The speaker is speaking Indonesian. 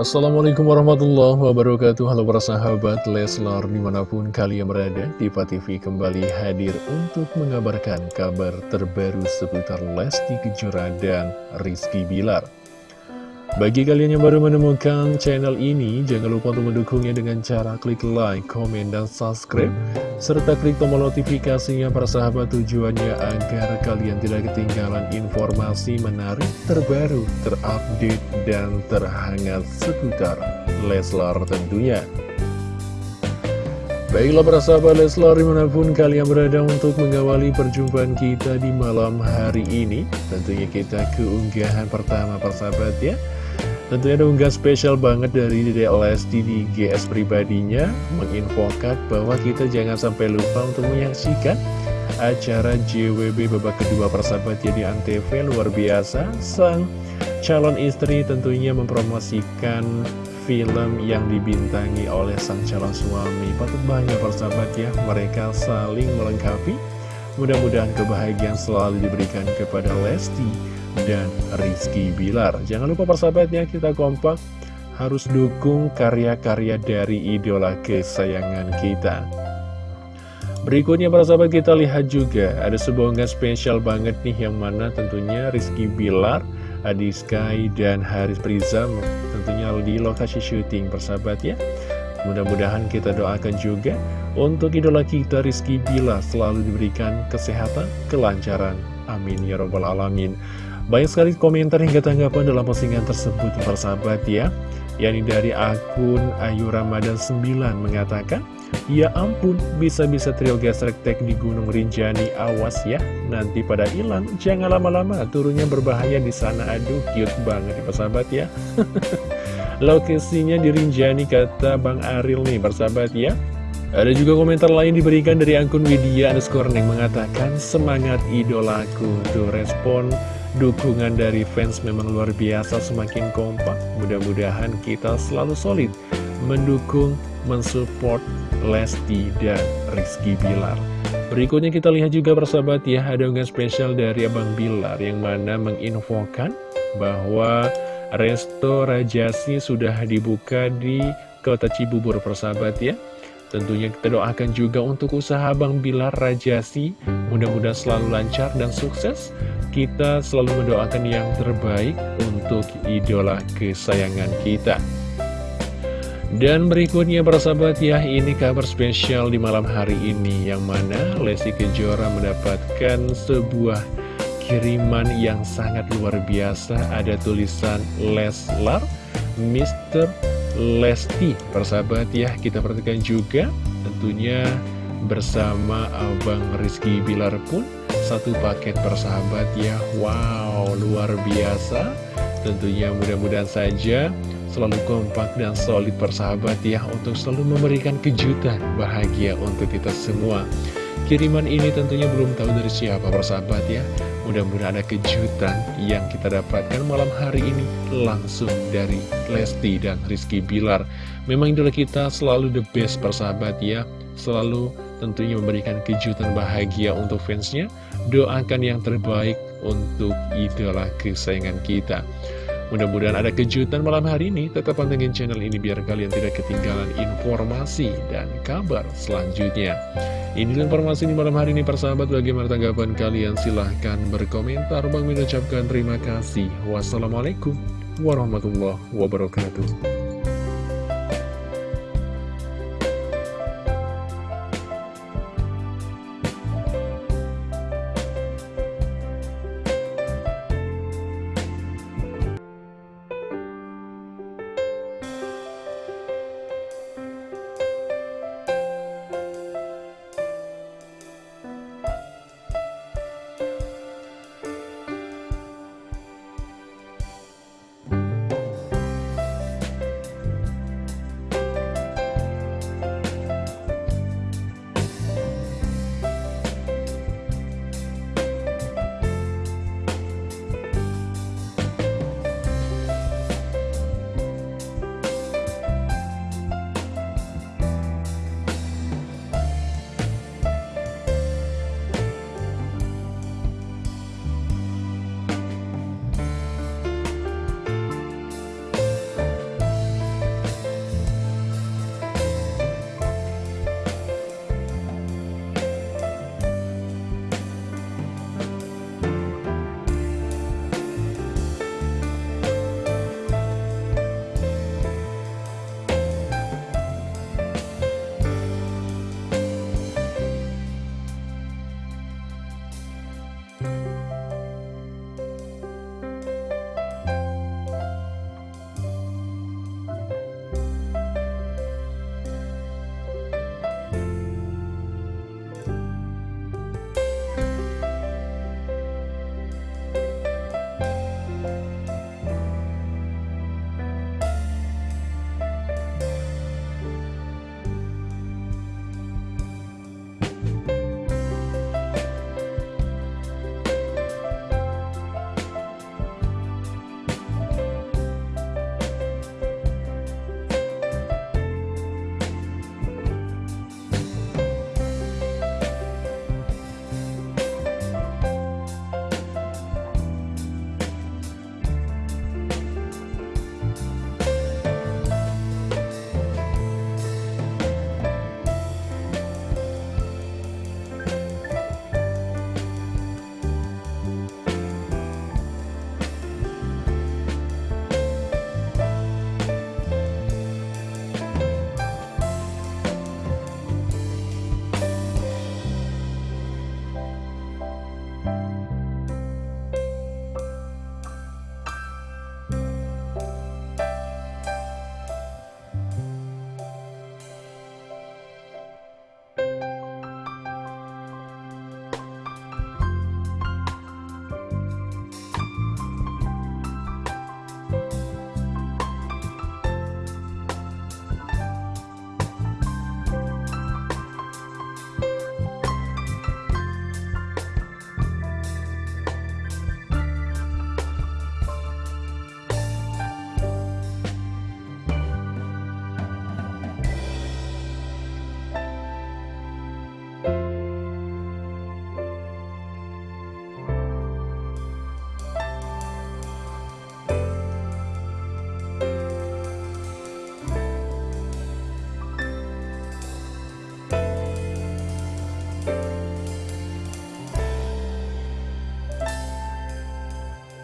Assalamualaikum warahmatullahi wabarakatuh. Halo para sahabat Leslar di mana pun kalian berada Diva TV kembali hadir untuk mengabarkan kabar terbaru seputar Lesti Kejora dan Rizky Bilar bagi kalian yang baru menemukan channel ini, jangan lupa untuk mendukungnya dengan cara klik like, komen, dan subscribe, serta klik tombol notifikasinya para sahabat tujuannya agar kalian tidak ketinggalan informasi menarik, terbaru, terupdate, dan terhangat seputar Leslar tentunya. Baiklah para sahabat Leslar di mana pun kalian berada untuk mengawali perjumpaan kita di malam hari ini Tentunya kita keunggahan pertama para sahabat ya Tentunya ada unggah spesial banget dari Dede Lesti di GS pribadinya Menginfokan bahwa kita jangan sampai lupa untuk menyaksikan acara JWB babak kedua persahabat ya di Antv luar biasa. Sang calon istri tentunya mempromosikan film yang dibintangi oleh sang calon suami. Patut banyak persahabat ya mereka saling melengkapi. Mudah-mudahan kebahagiaan selalu diberikan kepada Lesti dan Rizky Bilar. Jangan lupa persahabatnya kita kompak harus dukung karya-karya dari idola kesayangan kita. Berikutnya para sahabat kita lihat juga ada sebuah unggahan spesial banget nih yang mana tentunya Rizky Bilar, Adi Sky, dan Haris Prizam tentunya di lokasi syuting persahabat ya. Mudah-mudahan kita doakan juga untuk idola kita Rizky Bilar selalu diberikan kesehatan, kelancaran. Amin ya robbal alamin. Banyak sekali komentar hingga tanggapan dalam postingan tersebut persahabat ya yakni dari akun Ayu Ramadan 9 mengatakan Ya ampun, bisa-bisa trio gesrek tek di Gunung Rinjani, awas ya, nanti pada hilang, jangan lama-lama, turunnya berbahaya di sana, aduh, cute banget ya persahabat ya. Lokasinya di Rinjani, kata Bang Aril nih, persahabat ya. Ada juga komentar lain diberikan dari akun Widya underscore yang mengatakan, semangat idolaku, tuh respon Dukungan dari fans memang luar biasa semakin kompak. Mudah-mudahan kita selalu solid Mendukung, mensupport Lesti dan Rizky Bilar. Berikutnya kita lihat juga persahabat ya Ada unggahan spesial dari Abang Bilar Yang mana menginfokan bahwa Resto Rajasi sudah dibuka di kota Cibubur persahabat ya Tentunya kita doakan juga untuk usaha Bang Bilar Rajasi Mudah-mudahan selalu lancar dan sukses. Kita selalu mendoakan yang terbaik untuk idola kesayangan kita. Dan berikutnya para sahabat ya, ini kabar spesial di malam hari ini Yang mana Lesti Kejora mendapatkan sebuah kiriman yang sangat luar biasa. Ada tulisan Leslar, Mr. Lesti Persahabat ya kita perhatikan juga tentunya bersama Abang Rizky Bilar pun satu paket persahabat ya. Wow luar biasa. Tentunya mudah-mudahan saja selalu kompak dan solid persahabat ya untuk selalu memberikan kejutan bahagia untuk kita semua. Kiriman ini tentunya belum tahu dari siapa persahabat ya Mudah-mudahan ada kejutan yang kita dapatkan malam hari ini langsung dari Lesti dan Rizky Bilar. Memang idola kita selalu the best persahabat ya, selalu tentunya memberikan kejutan bahagia untuk fansnya. Doakan yang terbaik untuk idola kesayangan kita. Mudah-mudahan ada kejutan malam hari ini. Tetap pantengin channel ini biar kalian tidak ketinggalan informasi dan kabar selanjutnya. Ini informasi di malam hari ini persahabat. Bagaimana tanggapan kalian? Silahkan berkomentar. Bang mengucapkan terima kasih. Wassalamualaikum warahmatullahi wabarakatuh Bye.